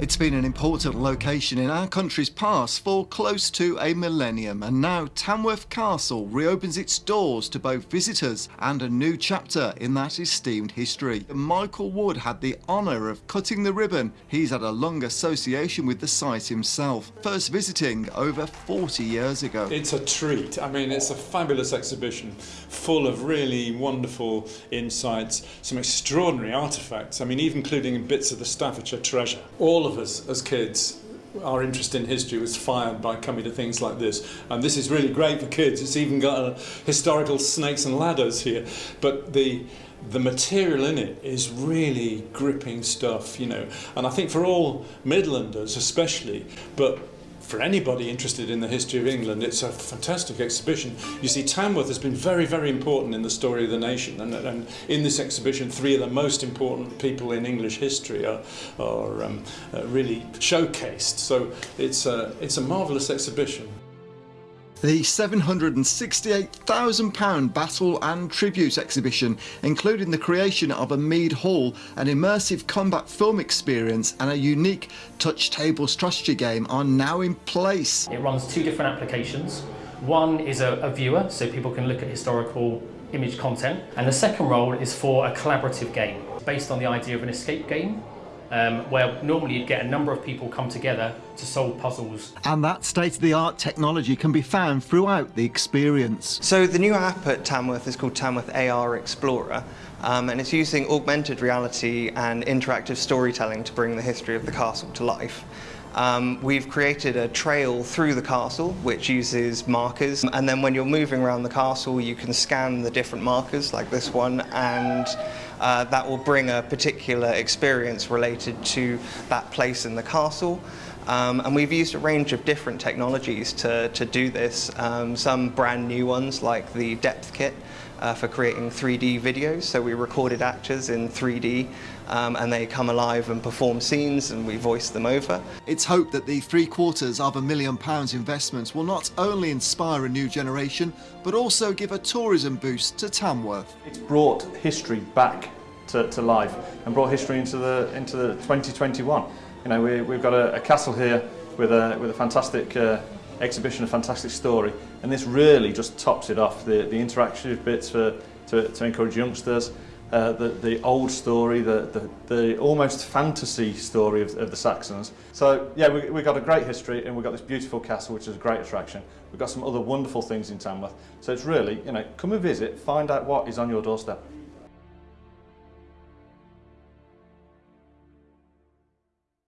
It's been an important location in our country's past for close to a millennium and now Tamworth Castle reopens its doors to both visitors and a new chapter in that esteemed history. Michael Wood had the honour of cutting the ribbon. He's had a long association with the site himself, first visiting over 40 years ago. It's a treat. I mean, it's a fabulous exhibition full of really wonderful insights, some extraordinary artefacts. I mean, even including bits of the Staffordshire treasure. All of us as kids our interest in history was fired by coming to things like this. And this is really great for kids. It's even got a historical snakes and ladders here. But the the material in it is really gripping stuff you know. And I think for all Midlanders especially but for anybody interested in the history of England, it's a fantastic exhibition. You see, Tamworth has been very, very important in the story of the nation, and, and in this exhibition, three of the most important people in English history are, are um, uh, really showcased. So it's a, it's a marvellous exhibition. The £768,000 Battle and Tribute exhibition, including the creation of a Mead Hall, an immersive combat film experience and a unique touch table strategy game are now in place. It runs two different applications. One is a, a viewer, so people can look at historical image content, and the second role is for a collaborative game, based on the idea of an escape game um, where normally you'd get a number of people come together to solve puzzles. And that state-of-the-art technology can be found throughout the experience. So the new app at Tamworth is called Tamworth AR Explorer. Um, and it's using augmented reality and interactive storytelling to bring the history of the castle to life. Um, we've created a trail through the castle which uses markers and then when you're moving around the castle you can scan the different markers like this one and uh, that will bring a particular experience related to that place in the castle. Um, and we've used a range of different technologies to, to do this, um, some brand new ones like the Depthkit uh, for creating 3D videos. So we recorded actors in 3D um, and they come alive and perform scenes and we voice them over. It's hoped that the three quarters of a million pounds investment will not only inspire a new generation but also give a tourism boost to Tamworth. It's brought history back to, to life and brought history into the into the 2021. You know, we, we've got a, a castle here with a, with a fantastic uh, exhibition, a fantastic story, and this really just tops it off. The, the interactive bits for, to, to encourage youngsters, uh, the, the old story, the, the, the almost fantasy story of, of the Saxons. So yeah, we, we've got a great history and we've got this beautiful castle which is a great attraction. We've got some other wonderful things in Tamworth. So it's really, you know, come and visit, find out what is on your doorstep.